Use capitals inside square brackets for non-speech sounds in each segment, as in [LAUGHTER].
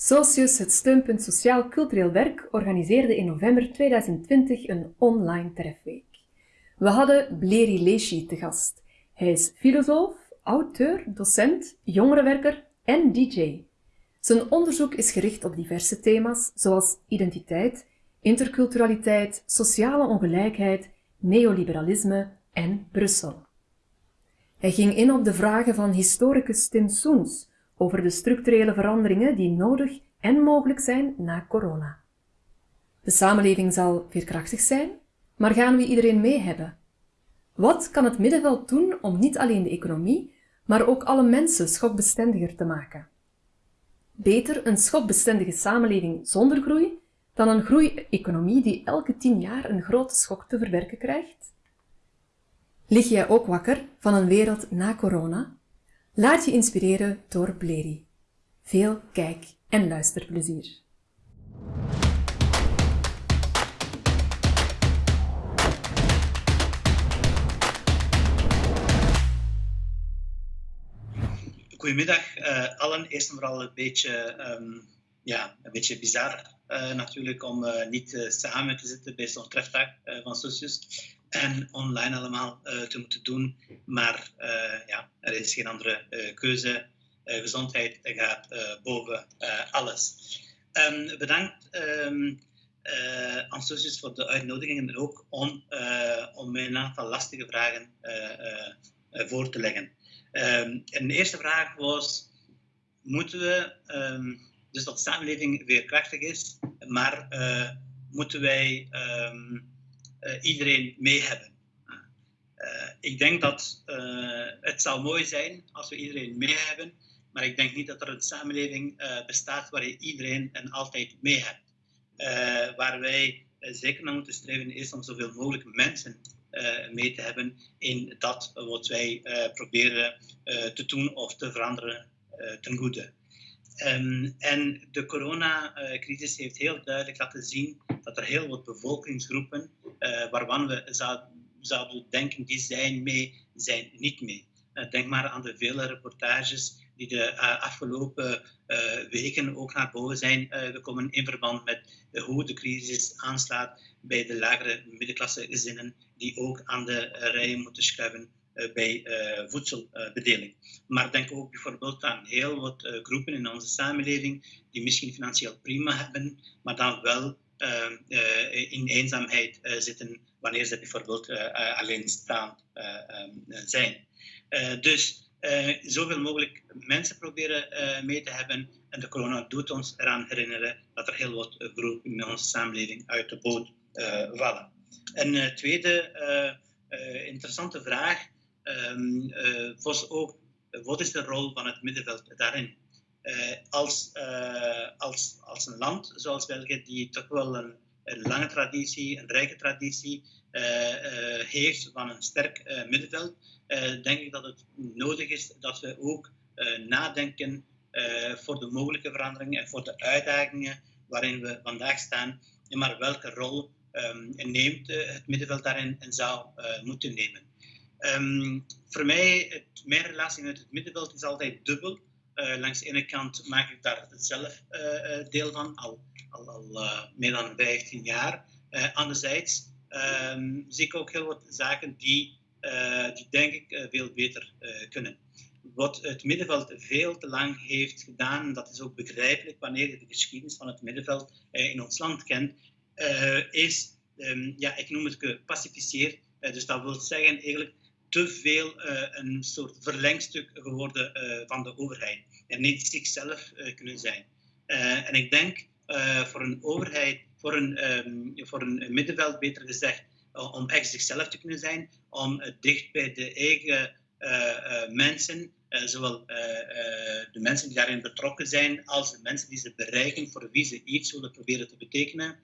Socius, het steunpunt Sociaal-Cultureel Werk, organiseerde in november 2020 een online trefweek. We hadden Bleri Leshi te gast. Hij is filosoof, auteur, docent, jongerenwerker en DJ. Zijn onderzoek is gericht op diverse thema's zoals identiteit, interculturaliteit, sociale ongelijkheid, neoliberalisme en Brussel. Hij ging in op de vragen van historicus Tim Soens over de structurele veranderingen die nodig en mogelijk zijn na corona. De samenleving zal veerkrachtig zijn, maar gaan we iedereen mee hebben? Wat kan het middenveld doen om niet alleen de economie, maar ook alle mensen schokbestendiger te maken? Beter een schokbestendige samenleving zonder groei dan een groeieconomie die elke tien jaar een grote schok te verwerken krijgt? Lig jij ook wakker van een wereld na corona? Laat je inspireren door Bleri. Veel kijk- en luisterplezier. Goedemiddag uh, allen. Eerst en vooral een beetje, um, ja, een beetje bizar uh, natuurlijk om uh, niet samen te zitten bij zo'n trefdag van Socius en online allemaal te moeten doen. Maar ja, er is geen andere keuze. gezondheid gaat boven alles. Um, bedankt um, voor de uitnodiging en ook om, om mij een aantal lastige vragen voor te leggen. Um, de eerste vraag was, moeten we, dus dat de samenleving weer krachtig is, maar moeten wij iedereen mee hebben? Uh, ik denk dat het zou mooi zijn als we iedereen mee hebben, maar ik denk niet dat er een samenleving bestaat waar je iedereen en altijd mee hebt. waar wij zeker naar moeten streven is om zoveel mogelijk mensen mee te hebben in dat wat wij proberen te doen of te veranderen ten goede. Um, en de coronacrisis heeft heel duidelijk laten zien dat er heel wat bevolkingsgroepen waarvan we zouden, denken die zijn mee, zijn niet mee. denk maar aan de vele reportages die de afgelopen weken ook naar boven zijn gekomen in verband met hoe de crisis aanslaat bij de lagere middenklasse gezinnen die ook aan de eh, rijen moeten schuiven eh, bij eh, voedselbedeling. Maar denk ook bijvoorbeeld aan heel wat groepen in onze samenleving die misschien financieel prima hebben, maar dan wel in eenzaamheid zitten wanneer ze bijvoorbeeld alleenstaand ehm, zijn. dus zoveel mogelijk mensen proberen mee te hebben. En de corona doet ons eraan herinneren dat er heel wat groepen in onze samenleving uit de boot vallen. Een uh, tweede uh, interessante vraag um, was ook, wat is de rol van het middenveld daarin? Als, als, als een land zoals België, die toch wel een, een lange traditie, een rijke traditie heeft van een sterk middenveld, denk ik dat het nodig is dat we ook nadenken voor de mogelijke veranderingen en voor de uitdagingen waarin we vandaag staan, maar welke rol um, neemt het middenveld daarin en zou moeten nemen. Um, voor mij, het, mijn relatie met het middenveld is altijd dubbel. Uh, langs de ene kant maak ik daar zelf deel van, al, al, al meer dan 15 jaar. anderzijds um, zie ik ook heel wat zaken die, die denk ik veel beter kunnen wat het middenveld veel te lang heeft gedaan, dat is ook begrijpelijk wanneer je de geschiedenis van het middenveld in ons land kent, uh, is, um, ja, ik noem het gepacificeerd. Uh, dus dat wil zeggen eigenlijk te veel uh, een soort verlengstuk geworden van de overheid en niet zichzelf kunnen zijn. en ik denk voor een overheid, voor een, um, voor een middenveld beter gezegd, om echt zichzelf te kunnen zijn, om dicht bij de eigen mensen zowel de mensen die daarin betrokken zijn, als de mensen die ze bereiken, voor wie ze iets willen proberen te betekenen,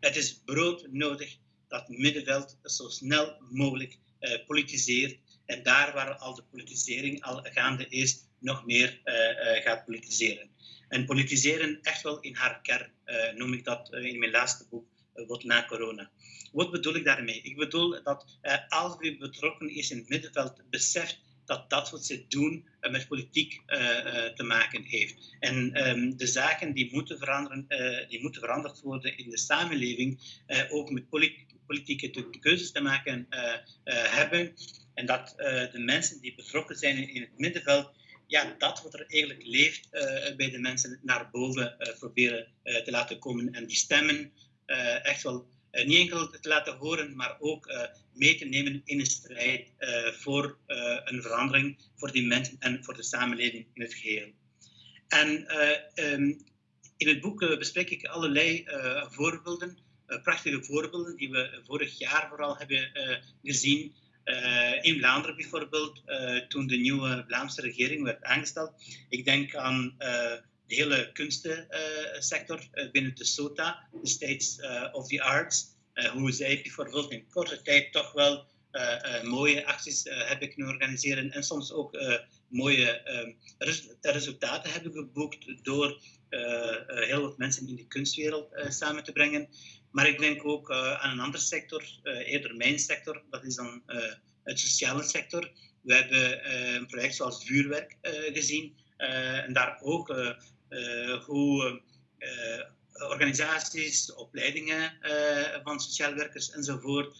het is brood nodig dat middenveld zo snel mogelijk politiseert. En daar waar al de politisering al gaande is, nog meer uh, uh, gaat politiseren. En politiseren echt wel in haar kern, noem ik dat in mijn laatste boek, Wat na corona. Wat bedoel ik daarmee? Ik bedoel dat als wie betrokken is in het middenveld beseft dat dat wat ze doen met politiek te maken heeft. En ehm, de zaken die moeten, veranderen, die moeten veranderd worden in de samenleving, ook met politieke keuzes te maken hebben. En dat de mensen die betrokken zijn in het middenveld ja, dat wat er eigenlijk leeft bij de mensen naar boven proberen te laten komen. En die stemmen echt wel niet enkel te laten horen, maar ook mee te nemen in een strijd voor een verandering voor die mensen en voor de samenleving in het geheel. En um, in het boek bespreek ik allerlei voorbeelden, prachtige voorbeelden die we vorig jaar vooral hebben gezien uh, in Vlaanderen bijvoorbeeld, toen de nieuwe Vlaamse regering werd aangesteld. Ik denk aan de hele kunstensector binnen de SOTA, de States of the Arts. hoe zij bijvoorbeeld in korte tijd toch wel mooie acties hebben kunnen organiseren en soms ook mooie res resultaten hebben geboekt door heel wat mensen in de kunstwereld samen te brengen. Maar ik denk ook uh, aan een andere sector, uh, eerder mijn sector, dat is dan uh, het sociale sector. We hebben een project zoals vuurwerk gezien en daar ook hoe organisaties, opleidingen van sociaal werkers enzovoort,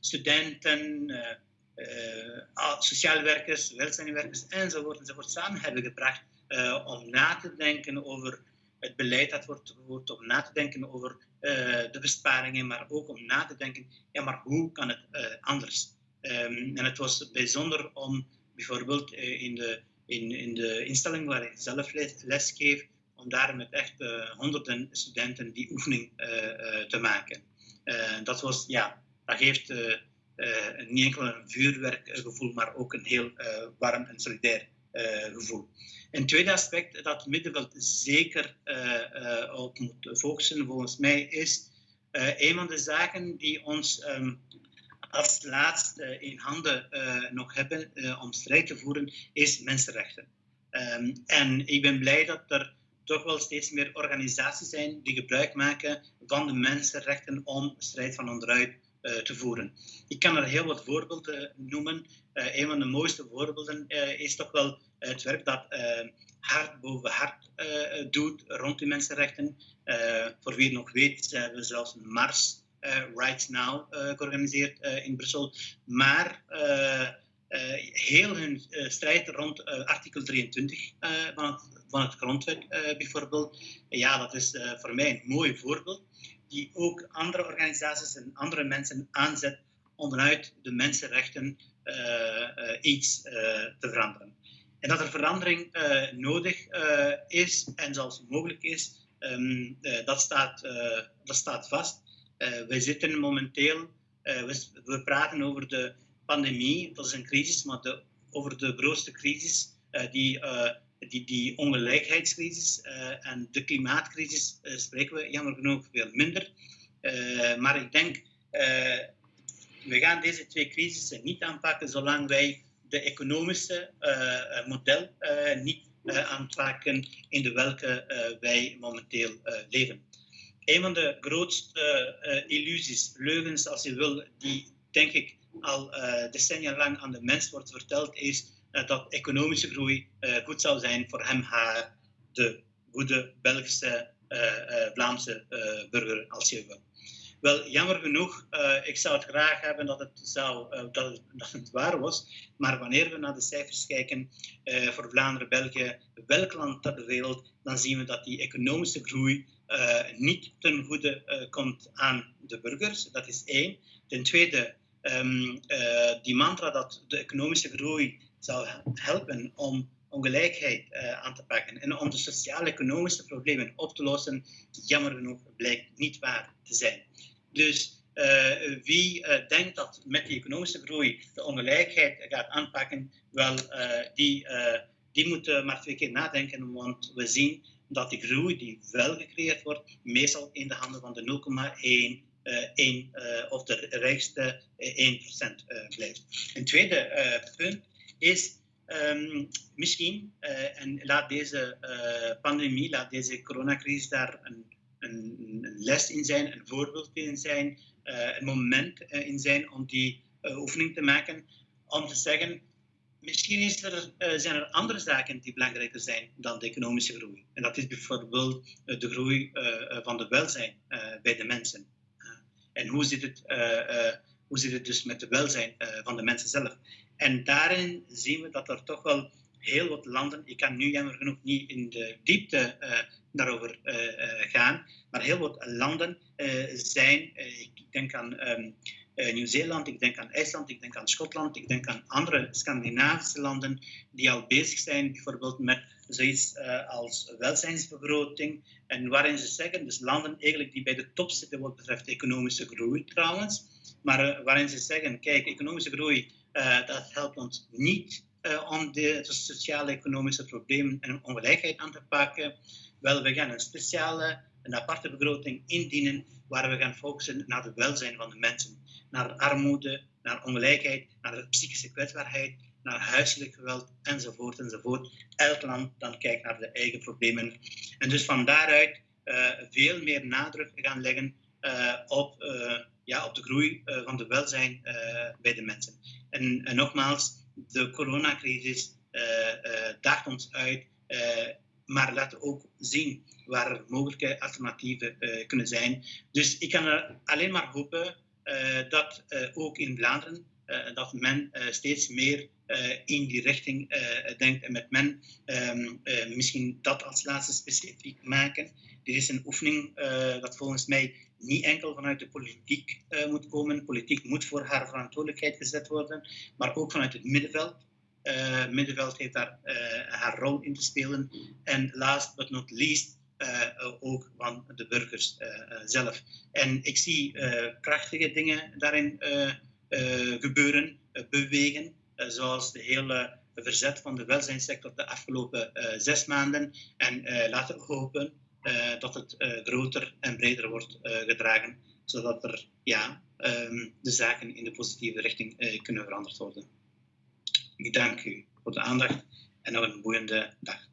studenten, sociaal werkers, welzijnwerkers enzovoort, enzovoort samen hebben gebracht om na te denken over het beleid dat wordt gevoerd, om na te denken over uh, de besparingen, maar ook om na te denken, ja, maar hoe kan het uh, anders? Um, en het was bijzonder om bijvoorbeeld uh, in, de, in, in de instelling waar ik zelf les, les geef, om daar met echt honderden studenten die oefening te maken. dat was, ja, dat geeft niet enkel een vuurwerkgevoel, maar ook een heel warm en solidair gevoel. Een tweede aspect dat het middenveld zeker uh, op moet focussen, volgens mij, is een van de zaken die ons um, als laatste in handen nog hebben om strijd te voeren, is mensenrechten. Um, en ik ben blij dat er toch wel steeds meer organisaties zijn die gebruik maken van de mensenrechten om strijd van onderuit te voeren. Ik kan er heel wat voorbeelden noemen. Uh, een van de mooiste voorbeelden uh, is toch wel het werk dat hart boven hart doet rond die mensenrechten. voor wie het nog weet, hebben we zelfs een mars Right Now georganiseerd in Brussel. Maar heel hun strijd rond artikel 23 van, van het grondwet bijvoorbeeld, ja, dat is voor mij een mooi voorbeeld die ook andere organisaties en andere mensen aanzet om vanuit de mensenrechten uh, uh, iets uh, te veranderen. En dat er verandering nodig is en zelfs mogelijk is, um, dat, staat, dat staat vast. wij zitten momenteel, we, we, praten over de pandemie, dat is een crisis, maar de, over de grootste crisis die die, die ongelijkheidscrisis uh, en de klimaatcrisis uh, spreken we jammer genoeg veel minder. Uh, maar ik denk, we gaan deze twee crisissen niet aanpakken zolang wij de economische model niet aanpakken in de welke wij momenteel leven. Een van de grootste illusies, leugens als je wil, die denk ik al decennia lang aan de mens wordt verteld, is eh, dat economische groei eh, goed zou zijn voor hem, haar, de goede Belgische, eh, Vlaamse burger, als je wil. Wel, jammer genoeg, ik zou het graag hebben dat het, zou, dat, het, [LAUGHS] dat waar was. Maar wanneer we naar de cijfers kijken voor Vlaanderen, België, welk land ter wereld, dan zien we dat die economische groei niet ten goede komt aan de burgers. Dat is één. Ten tweede, um, die mantra dat de economische groei zou helpen om ongelijkheid uh, aan te pakken en om de sociaal-economische problemen op te lossen, jammer genoeg blijkt niet waar te zijn. Dus uh, wie uh, denkt dat met die economische groei de ongelijkheid gaat aanpakken, wel, die, die moet maar twee keer nadenken, want we zien dat die groei die wel gecreëerd wordt, meestal in de handen van de 0,1 uh, of de rijkste 1% blijft. Een tweede punt is um, misschien, uh, en laat deze uh, pandemie, laat deze coronacrisis daar een, een, een, les in zijn, een voorbeeld in zijn, uh, een moment in zijn om die oefening te maken, om te zeggen, misschien is er, zijn er andere zaken die belangrijker zijn dan de economische groei. En dat is bijvoorbeeld de groei van de welzijn bij de mensen. en hoe zit, het, hoe zit het dus met de welzijn van de mensen zelf? En daarin zien we dat er toch wel heel wat landen, ik kan nu jammer genoeg niet in de diepte uh, daarover uh, gaan, maar heel wat landen zijn, ik denk aan um, Nieuw-Zeeland, ik denk aan IJsland, ik denk aan Schotland, ik denk aan andere Scandinavische landen die al bezig zijn bijvoorbeeld met zoiets als welzijnsbegroting en waarin ze zeggen, dus landen eigenlijk die bij de top zitten wat betreft economische groei trouwens, maar waarin ze zeggen, kijk, economische groei, dat helpt ons niet uh, om de, sociale economische problemen en ongelijkheid aan te pakken. Wel, we gaan een speciale, een aparte begroting indienen waar we gaan focussen naar het welzijn van de mensen. Naar armoede, naar ongelijkheid, naar psychische kwetsbaarheid, naar huiselijk geweld enzovoort enzovoort. Elk land dan kijkt naar de eigen problemen. En dus van daaruit uh, veel meer nadruk gaan leggen op, ja, op de groei van de welzijn bij de mensen. En, en nogmaals, de coronacrisis uh, daagt ons uit, maar laat ook zien waar mogelijke alternatieven kunnen zijn. Dus ik kan er alleen maar hopen dat ook in Vlaanderen dat men steeds meer in die richting denkt en met men ehm, misschien dat als laatste specifiek maken. Dit is een oefening dat volgens mij niet enkel vanuit de politiek moet komen. Politiek moet voor haar verantwoordelijkheid gezet worden, maar ook vanuit het middenveld. Uh, middenveld heeft daar haar rol in te spelen. En last but not least, ook van de burgers zelf. En ik zie krachtige dingen daarin gebeuren, bewegen, zoals de hele verzet van de welzijnssector de afgelopen zes maanden. En laten we hopen dat het groter en breder wordt gedragen, zodat er ja, um, de zaken in de positieve richting kunnen veranderd worden. Ik dank u voor de aandacht en nog een boeiende dag.